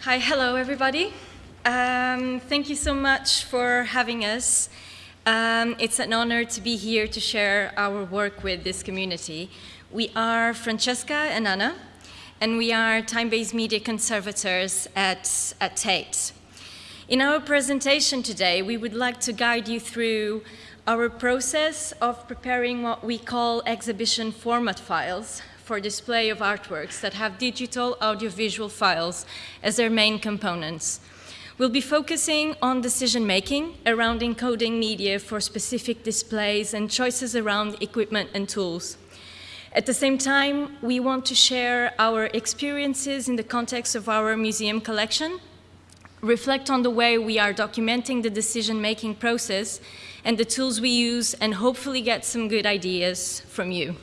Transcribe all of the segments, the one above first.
Hi, hello everybody. Um, thank you so much for having us. Um, it's an honor to be here to share our work with this community. We are Francesca and Anna, and we are time-based media conservators at, at Tate. In our presentation today, we would like to guide you through our process of preparing what we call exhibition format files for display of artworks that have digital audiovisual files as their main components. We'll be focusing on decision-making around encoding media for specific displays and choices around equipment and tools. At the same time, we want to share our experiences in the context of our museum collection, reflect on the way we are documenting the decision-making process and the tools we use, and hopefully get some good ideas from you.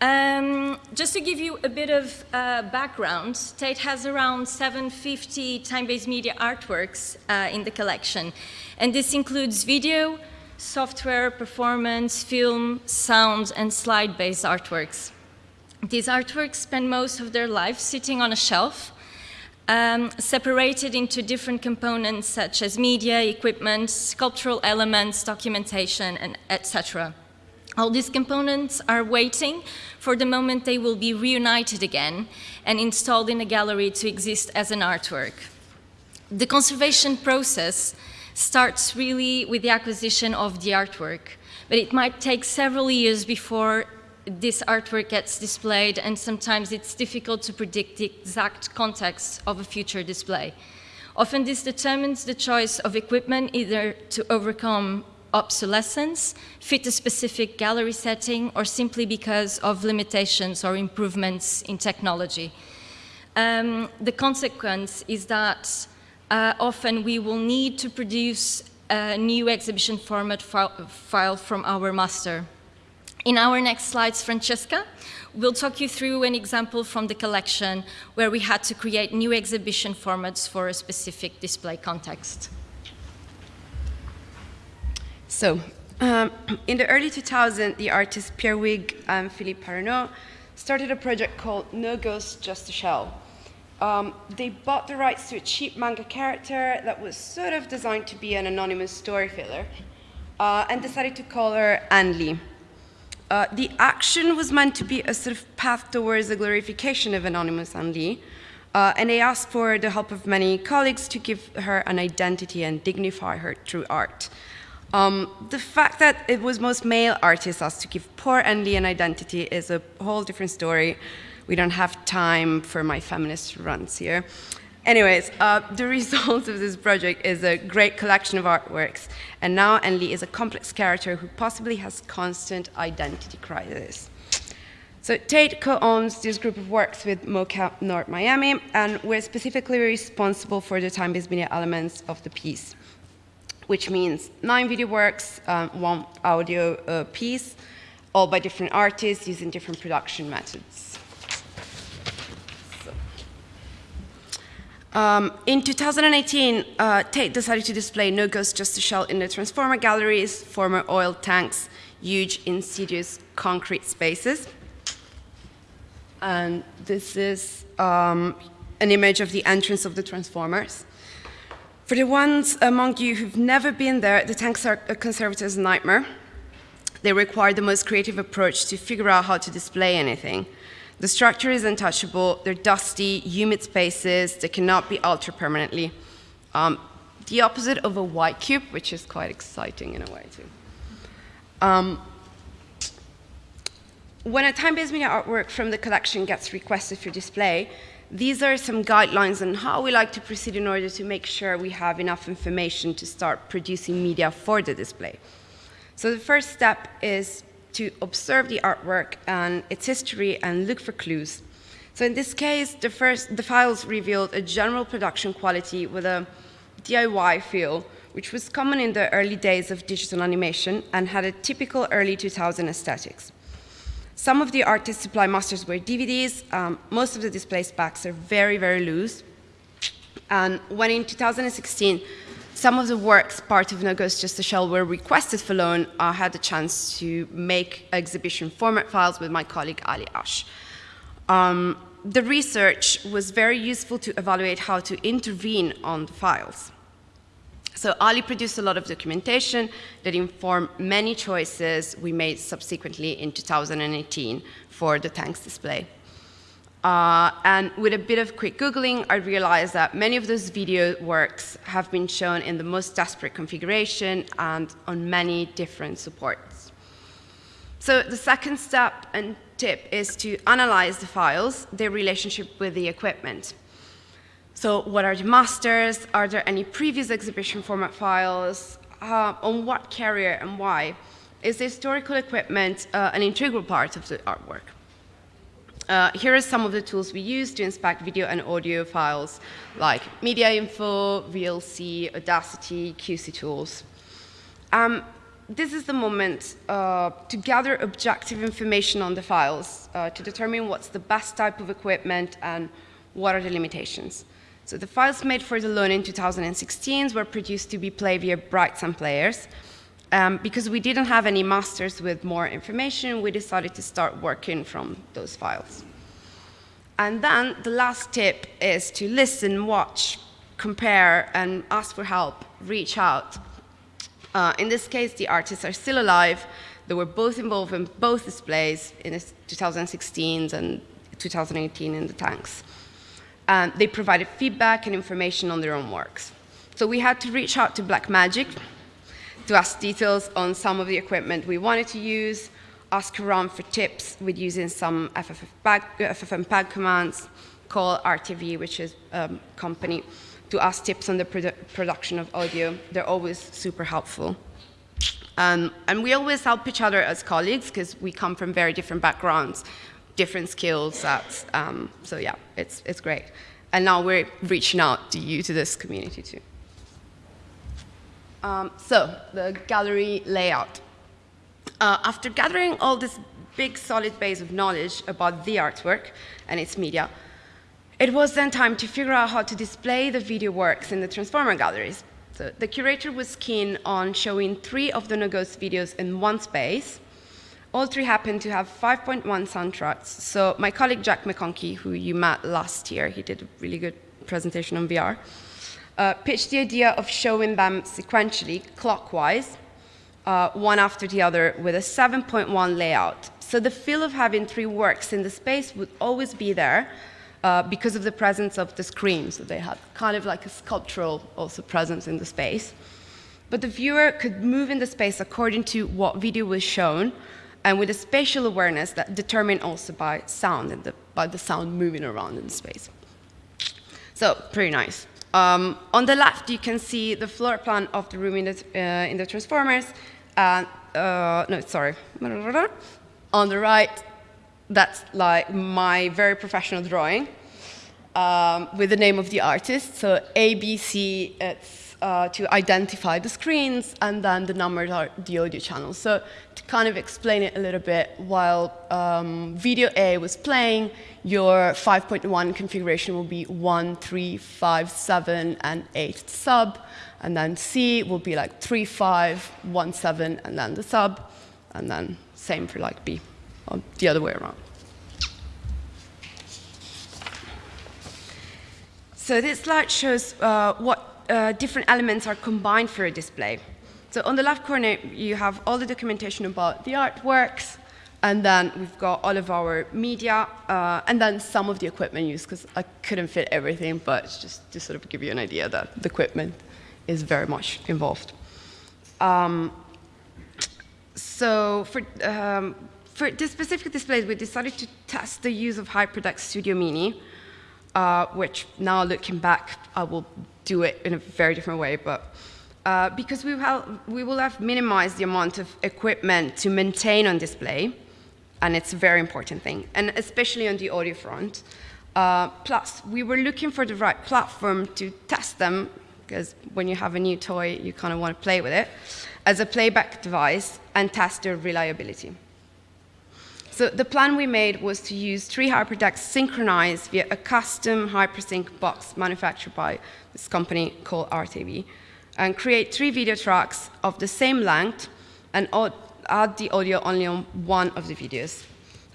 Um, just to give you a bit of uh, background, Tate has around 750 time-based media artworks uh, in the collection. And this includes video, software, performance, film, sound, and slide-based artworks. These artworks spend most of their life sitting on a shelf, um, separated into different components such as media, equipment, sculptural elements, documentation, and etc. All these components are waiting for the moment they will be reunited again and installed in a gallery to exist as an artwork. The conservation process starts really with the acquisition of the artwork, but it might take several years before this artwork gets displayed and sometimes it's difficult to predict the exact context of a future display. Often this determines the choice of equipment either to overcome obsolescence, fit a specific gallery setting, or simply because of limitations or improvements in technology. Um, the consequence is that uh, often we will need to produce a new exhibition format file from our master. In our next slides, Francesca will talk you through an example from the collection where we had to create new exhibition formats for a specific display context. So, um, in the early 2000s, the artists Pierre Huyghe and Philippe Parreno started a project called No Ghost, Just a Shell. Um, they bought the rights to a cheap manga character that was sort of designed to be an anonymous story filler uh, and decided to call her AnnLee. Uh, the action was meant to be a sort of path towards the glorification of anonymous AnnLee, uh, and they asked for the help of many colleagues to give her an identity and dignify her through art. Um, the fact that it was most male artists asked to give poor Anne an identity is a whole different story. We don't have time for my feminist runs here. Anyways, uh, the result of this project is a great collection of artworks, and now Lee is a complex character who possibly has constant identity crisis. So Tate co-owns this group of works with MoCA North Miami, and we're specifically responsible for the time-based media elements of the piece which means nine video works, um, one audio uh, piece, all by different artists using different production methods. Um, in 2018, uh, Tate decided to display No Ghost Just a Shell in the Transformer galleries, former oil tanks, huge, insidious concrete spaces. And this is um, an image of the entrance of the Transformers. For the ones among you who've never been there, the tanks are a conservator's nightmare. They require the most creative approach to figure out how to display anything. The structure is untouchable, they're dusty, humid spaces, they cannot be altered permanently. Um, the opposite of a white cube, which is quite exciting in a way too. Um, when a time-based media artwork from the collection gets requested for display, these are some guidelines on how we like to proceed in order to make sure we have enough information to start producing media for the display. So the first step is to observe the artwork and its history and look for clues. So in this case, the, first, the files revealed a general production quality with a DIY feel, which was common in the early days of digital animation and had a typical early 2000 aesthetics. Some of the artist supply masters were DVDs. Um, most of the display specs are very, very loose. And when in 2016, some of the works part of No Ghost Just a Shell were requested for loan, I had the chance to make exhibition format files with my colleague Ali Ash. Um, the research was very useful to evaluate how to intervene on the files. So Ali produced a lot of documentation that informed many choices we made subsequently in 2018 for the tanks display. Uh, and with a bit of quick Googling, I realized that many of those video works have been shown in the most desperate configuration and on many different supports. So the second step and tip is to analyze the files, their relationship with the equipment. So what are the masters? Are there any previous exhibition format files? Uh, on what carrier and why? Is the historical equipment uh, an integral part of the artwork? Uh, here are some of the tools we use to inspect video and audio files, like Media Info, VLC, Audacity, QC tools. Um, this is the moment uh, to gather objective information on the files, uh, to determine what's the best type of equipment and what are the limitations. So the files made for the loan in 2016 were produced to be played via BrightSign players. Um, because we didn't have any masters with more information, we decided to start working from those files. And then the last tip is to listen, watch, compare, and ask for help, reach out. Uh, in this case, the artists are still alive. They were both involved in both displays in 2016 and 2018 in the tanks and they provided feedback and information on their own works. So we had to reach out to Blackmagic to ask details on some of the equipment we wanted to use, ask around for tips with using some FFmpeg commands, call RTV, which is a company, to ask tips on the produ production of audio. They're always super helpful. Um, and we always help each other as colleagues because we come from very different backgrounds different skill sets. Um, so yeah, it's, it's great. And now we're reaching out to you, to this community too. Um, so the gallery layout. Uh, after gathering all this big solid base of knowledge about the artwork and its media, it was then time to figure out how to display the video works in the Transformer galleries. So the curator was keen on showing three of the No Ghost videos in one space, all three happen to have 5.1 soundtracks. So my colleague Jack McConkey, who you met last year, he did a really good presentation on VR, uh, pitched the idea of showing them sequentially, clockwise, uh, one after the other, with a 7.1 layout. So the feel of having three works in the space would always be there uh, because of the presence of the screen. So they had kind of like a sculptural also presence in the space. But the viewer could move in the space according to what video was shown, and with a spatial awareness that determined also by sound and the, by the sound moving around in space. So pretty nice. Um, on the left, you can see the floor plan of the room in the, uh, in the Transformers. And, uh, no, sorry. On the right, that's like my very professional drawing um, with the name of the artist. So ABC, it's uh, to identify the screens, and then the numbers are the audio channels. So kind of explain it a little bit, while um, video A was playing, your 5.1 configuration will be 1, 3, 5, 7, and 8 sub. And then C will be like 3, 5, 1, 7, and then the sub. And then same for like B, or the other way around. So this slide shows uh, what uh, different elements are combined for a display. So on the left corner, you have all the documentation about the artworks, and then we've got all of our media, uh, and then some of the equipment used, because I couldn't fit everything, but just to sort of give you an idea that the equipment is very much involved. Um, so for, um, for this specific displays, we decided to test the use of HyperDeck Studio Mini, uh, which now looking back, I will do it in a very different way, but uh, because we, will, we will have minimized the amount of equipment to maintain on display, and it's a very important thing, and especially on the audio front. Uh, plus, we were looking for the right platform to test them, because when you have a new toy, you kind of want to play with it, as a playback device and test their reliability. So the plan we made was to use three HyperDecks synchronized via a custom HyperSync box manufactured by this company called RTV, and create three video tracks of the same length and add the audio only on one of the videos.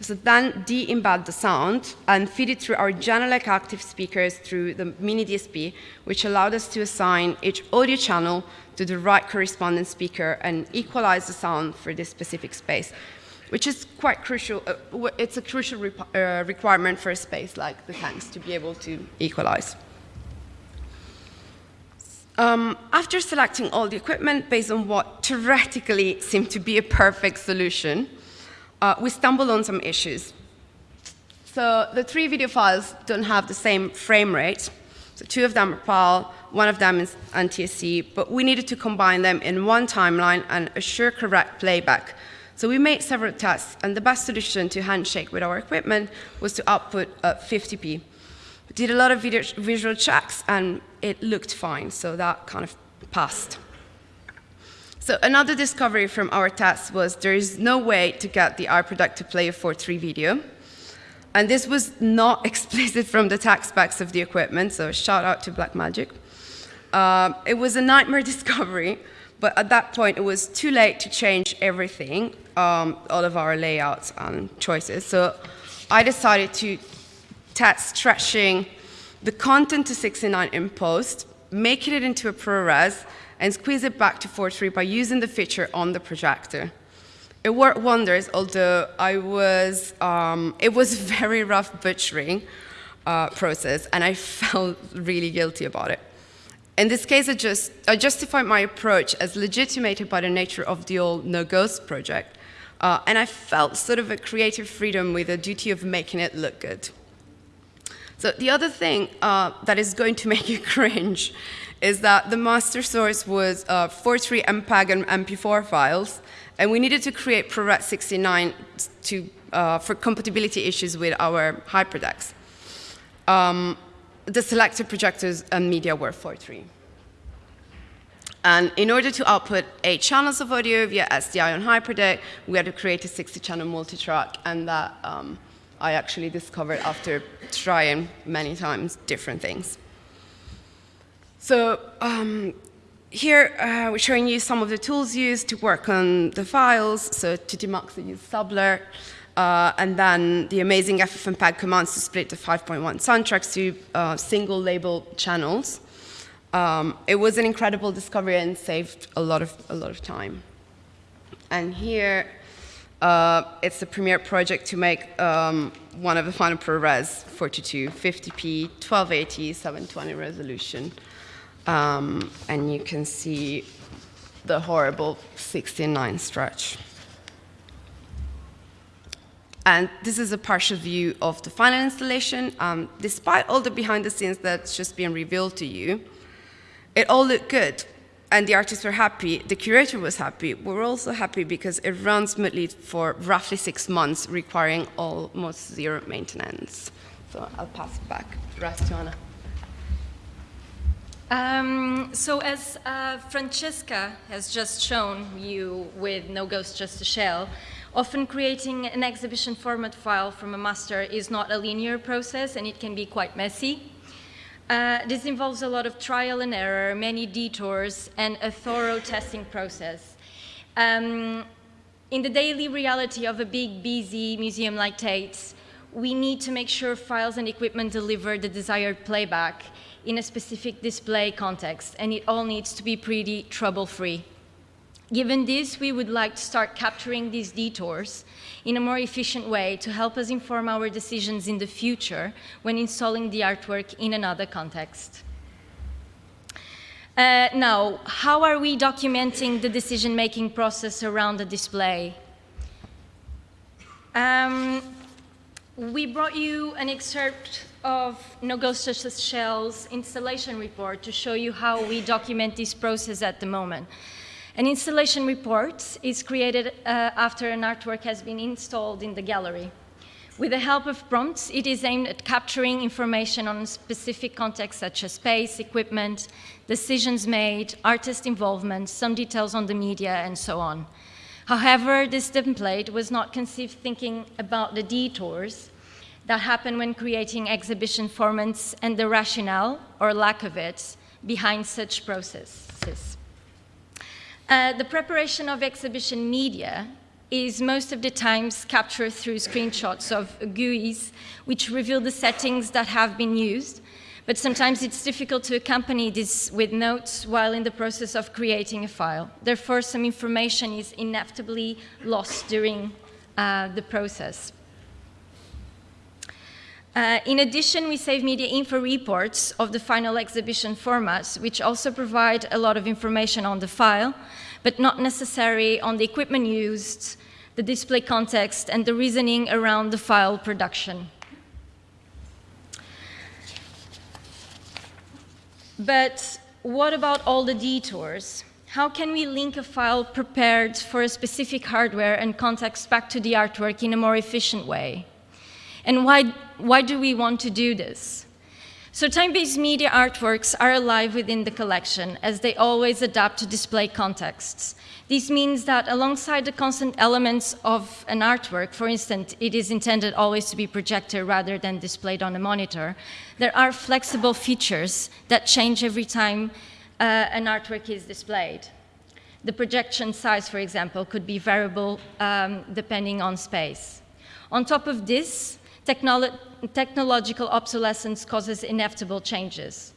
So then de-embed the sound and feed it through our Genelec active speakers through the mini DSP, which allowed us to assign each audio channel to the right corresponding speaker and equalize the sound for this specific space, which is quite crucial. Uh, it's a crucial uh, requirement for a space like the tanks to be able to equalize. Um, after selecting all the equipment based on what theoretically seemed to be a perfect solution, uh, we stumbled on some issues. So the three video files don't have the same frame rate. So two of them are PAL, one of them is NTSC, but we needed to combine them in one timeline and assure correct playback. So we made several tests, and the best solution to handshake with our equipment was to output uh, 50p. Did a lot of video, visual checks, and it looked fine, so that kind of passed. So another discovery from our tests was there is no way to get the iProduct to play a 4.3 video. And this was not explicit from the tech specs of the equipment, so shout out to Blackmagic. Uh, it was a nightmare discovery, but at that point it was too late to change everything, um, all of our layouts and choices. So I decided to test stretching the content to 69 in post, making it into a ProRes, and squeeze it back to 4.3 by using the feature on the projector. It worked wonders, although I was, um, it was a very rough butchering uh, process, and I felt really guilty about it. In this case, I, just, I justified my approach as legitimated by the nature of the old No Ghost project, uh, and I felt sort of a creative freedom with a duty of making it look good. So the other thing uh, that is going to make you cringe is that the master source was uh, 4.3 MPEG and MP4 files, and we needed to create ProRes 69 to, uh, for compatibility issues with our HyperDecks. Um, the selected projectors and media were 4.3. And in order to output eight channels of audio via SDI on HyperDeck, we had to create a 60-channel multitrack, and that um, I actually discovered after trying many times different things. So um, here uh, we're showing you some of the tools used to work on the files. So to Tmax, we use Subler. Uh, and then the amazing FFmpeg commands to split the 5.1 soundtracks to uh, single label channels. Um, it was an incredible discovery and saved a lot of, a lot of time. And here, uh, it's the Premiere project to make um, one of the final ProRes 42, 50p, 1280, 720 resolution. Um, and you can see the horrible 69 stretch. And this is a partial view of the final installation. Um, despite all the behind the scenes that's just been revealed to you, it all looked good. And the artists were happy, the curator was happy. We were also happy because it runs smoothly for roughly six months, requiring almost zero maintenance. So I'll pass it back. Anna. Um, so as uh, Francesca has just shown you with No Ghost Just a Shell, often creating an exhibition format file from a master is not a linear process and it can be quite messy. Uh, this involves a lot of trial and error, many detours, and a thorough testing process. Um, in the daily reality of a big, busy museum like Tate's, we need to make sure files and equipment deliver the desired playback in a specific display context, and it all needs to be pretty trouble-free. Given this, we would like to start capturing these detours in a more efficient way to help us inform our decisions in the future when installing the artwork in another context. Uh, now, how are we documenting the decision-making process around the display? Um, we brought you an excerpt of No Ghost Shell's installation report to show you how we document this process at the moment. An installation report is created uh, after an artwork has been installed in the gallery. With the help of prompts, it is aimed at capturing information on specific contexts such as space, equipment, decisions made, artist involvement, some details on the media, and so on. However, this template was not conceived thinking about the detours that happen when creating exhibition formats and the rationale, or lack of it, behind such processes. Uh, the preparation of exhibition media is most of the times captured through screenshots of GUIs, which reveal the settings that have been used. But sometimes it's difficult to accompany this with notes while in the process of creating a file. Therefore, some information is inevitably lost during uh, the process. Uh, in addition, we save media info reports of the final exhibition formats, which also provide a lot of information on the file, but not necessary on the equipment used, the display context, and the reasoning around the file production. But what about all the detours? How can we link a file prepared for a specific hardware and context back to the artwork in a more efficient way? And why, why do we want to do this? So time-based media artworks are alive within the collection as they always adapt to display contexts. This means that alongside the constant elements of an artwork, for instance, it is intended always to be projected rather than displayed on a monitor, there are flexible features that change every time uh, an artwork is displayed. The projection size, for example, could be variable um, depending on space. On top of this, Technolo technological obsolescence causes inevitable changes.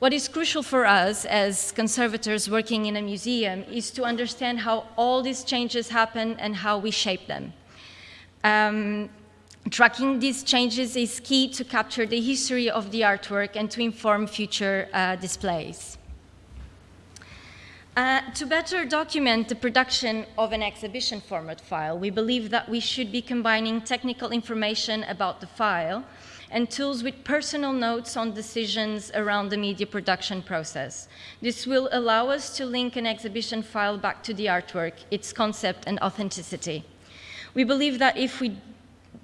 What is crucial for us as conservators working in a museum is to understand how all these changes happen and how we shape them. Um, tracking these changes is key to capture the history of the artwork and to inform future uh, displays. Uh, to better document the production of an exhibition format file, we believe that we should be combining technical information about the file and tools with personal notes on decisions around the media production process. This will allow us to link an exhibition file back to the artwork, its concept and authenticity. We believe that if we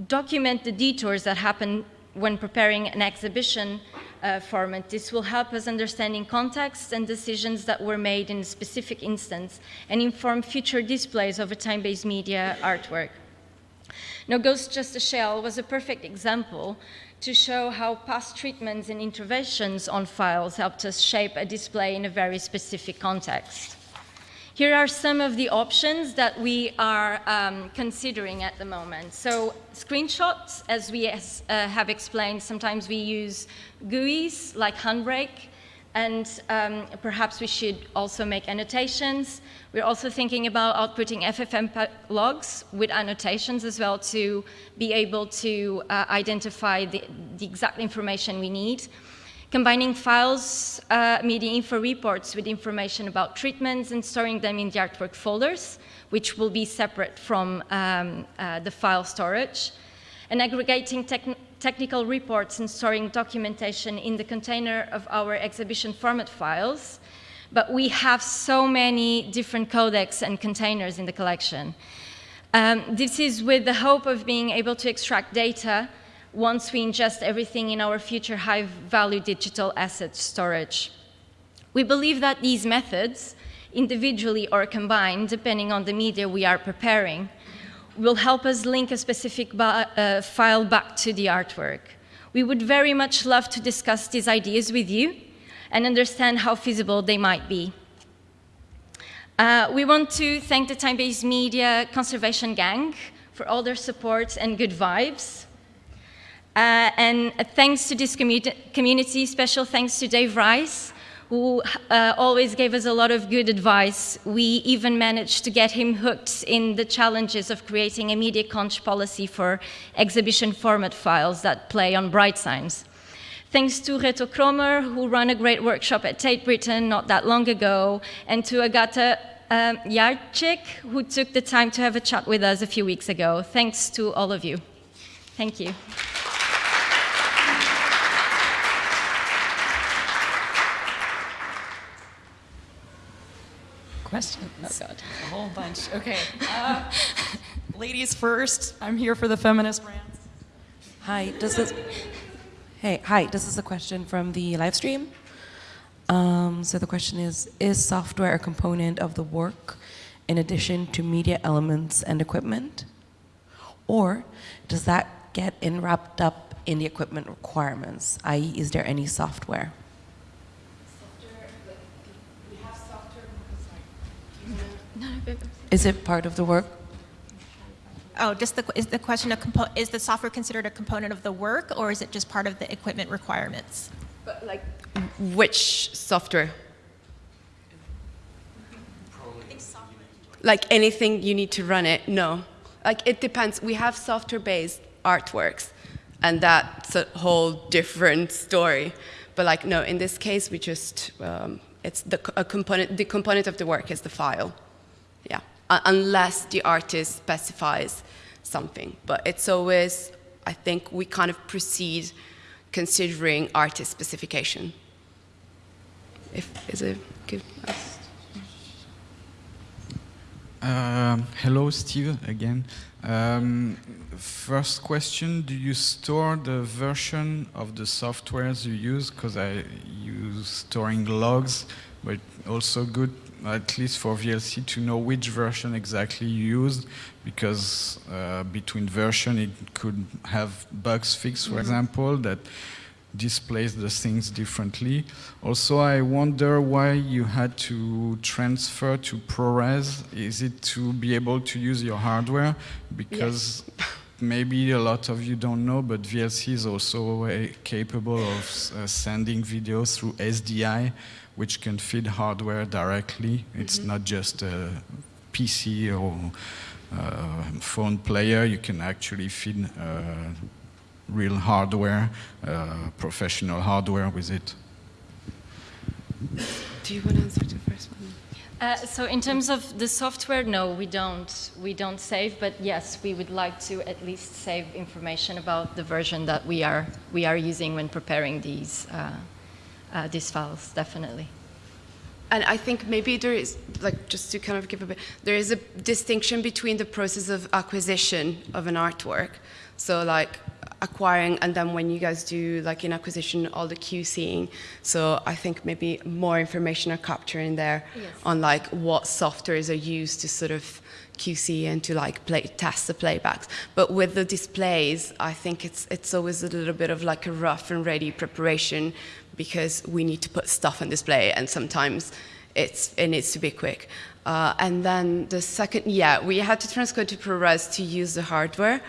document the detours that happen when preparing an exhibition uh, format. This will help us understanding contexts and decisions that were made in a specific instance and inform future displays of a time-based media artwork. No Ghost Just a Shell was a perfect example to show how past treatments and interventions on files helped us shape a display in a very specific context. Here are some of the options that we are um, considering at the moment. So screenshots, as we uh, have explained, sometimes we use GUIs like Handbrake, and um, perhaps we should also make annotations. We're also thinking about outputting FFmpeg logs with annotations as well to be able to uh, identify the, the exact information we need combining files, uh, media info reports with information about treatments and storing them in the artwork folders, which will be separate from um, uh, the file storage, and aggregating technical reports and storing documentation in the container of our exhibition format files. But we have so many different codecs and containers in the collection. Um, this is with the hope of being able to extract data once we ingest everything in our future high-value digital asset storage. We believe that these methods, individually or combined, depending on the media we are preparing, will help us link a specific uh, file back to the artwork. We would very much love to discuss these ideas with you and understand how feasible they might be. Uh, we want to thank the Time-Based Media Conservation Gang for all their support and good vibes. Uh, and thanks to this community, special thanks to Dave Rice, who uh, always gave us a lot of good advice. We even managed to get him hooked in the challenges of creating a MediaConch policy for exhibition format files that play on BrightSigns. Thanks to Reto Kromer, who ran a great workshop at Tate Britain not that long ago, and to Agathe um, Jarczyk, who took the time to have a chat with us a few weeks ago. Thanks to all of you. Thank you. Question? Oh, God. A whole bunch. Okay. Uh, ladies first. I'm here for the feminist brands. Hi. Does this? Hey. Hi. This is a question from the live stream. Um, so the question is: Is software a component of the work, in addition to media elements and equipment, or does that get in wrapped up in the equipment requirements? I.e., is there any software? Is it part of the work? Oh, just the, is the question a compo, is the software considered a component of the work or is it just part of the equipment requirements? But like, which software? Like anything you need to run it? No. Like it depends. We have software-based artworks, and that's a whole different story. But like, no, in this case, we just um, it's the a component. The component of the work is the file. Yeah, uh, unless the artist specifies something. But it's always, I think, we kind of proceed considering artist specification. If is it good? Um, hello, Steve, again. Um, first question, do you store the version of the softwares you use? Because I use storing logs, but also good, at least for VLC, to know which version exactly you used, because uh, between version it could have bugs fixed, for mm -hmm. example, that displays the things differently. Also, I wonder why you had to transfer to ProRes. Is it to be able to use your hardware? Because yes. maybe a lot of you don't know, but VLC is also uh, capable of uh, sending videos through SDI, which can feed hardware directly. It's mm -hmm. not just a PC or uh, phone player. You can actually feed uh, real hardware, uh, professional hardware with it. Do you want to answer the first one? Uh, so in terms of the software, no, we don't. We don't save, but yes, we would like to at least save information about the version that we are we are using when preparing these uh, uh, these files. Definitely. And I think maybe there is, like, just to kind of give a bit, there is a distinction between the process of acquisition of an artwork. So, like, acquiring and then when you guys do like in acquisition all the QCing so I think maybe more information are captured in there yes. on like what softwares are used to sort of QC and to like play, test the playbacks but with the displays I think it's it's always a little bit of like a rough and ready preparation because we need to put stuff on display and sometimes it's it needs to be quick uh, and then the second yeah we had to transcode to ProRes to use the hardware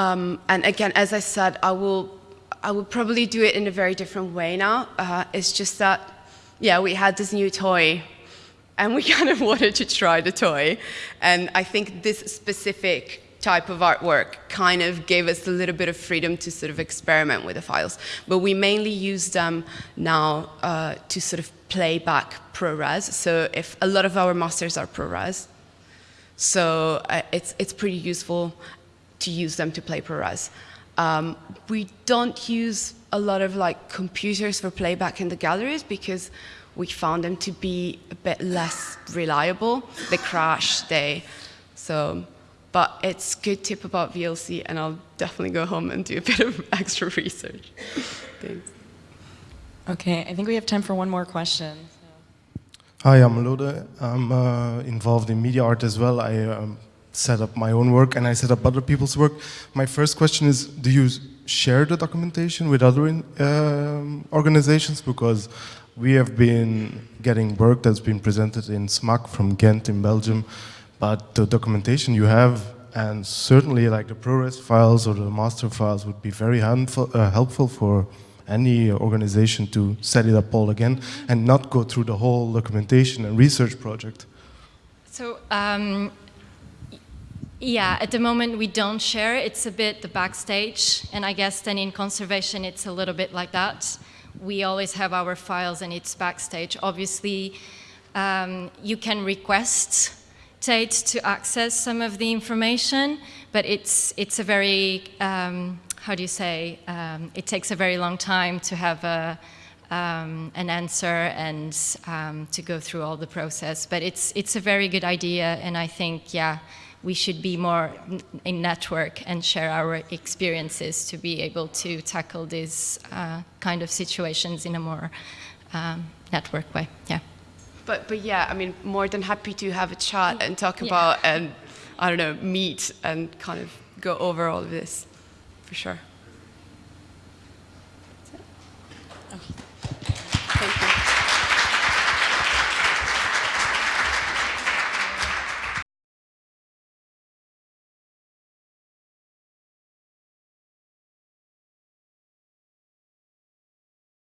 um, and again, as I said, I will, I will probably do it in a very different way now. Uh, it's just that, yeah, we had this new toy and we kind of wanted to try the toy. And I think this specific type of artwork kind of gave us a little bit of freedom to sort of experiment with the files. But we mainly use them now uh, to sort of play back ProRes. So if a lot of our masters are ProRes, so uh, it's, it's pretty useful to use them to play ProRes. Um, we don't use a lot of like computers for playback in the galleries because we found them to be a bit less reliable. They crash, they, so, but it's good tip about VLC and I'll definitely go home and do a bit of extra research. Thanks. Okay, I think we have time for one more question. Hi, I'm Lode. I'm uh, involved in media art as well. I um, set up my own work and I set up other people's work. My first question is, do you share the documentation with other in, um, organizations? Because we have been getting work that's been presented in SMAK from Ghent in Belgium, but the documentation you have and certainly like the ProRes files or the master files would be very handful, uh, helpful for any organization to set it up all again and not go through the whole documentation and research project. So um, yeah, at the moment we don't share. It's a bit the backstage, and I guess then in conservation it's a little bit like that. We always have our files and it's backstage. Obviously, um, you can request To access some of the information, but it's, it's a very, um, how do you say, um, it takes a very long time to have a, um, an answer and um, to go through all the process. But it's, it's a very good idea, and I think, yeah, we should be more in network and share our experiences to be able to tackle these uh, kind of situations in a more um, network way. Yeah. But but yeah, I mean, more than happy to have a chat and talk yeah. about and I don't know meet and kind of go over all of this for sure.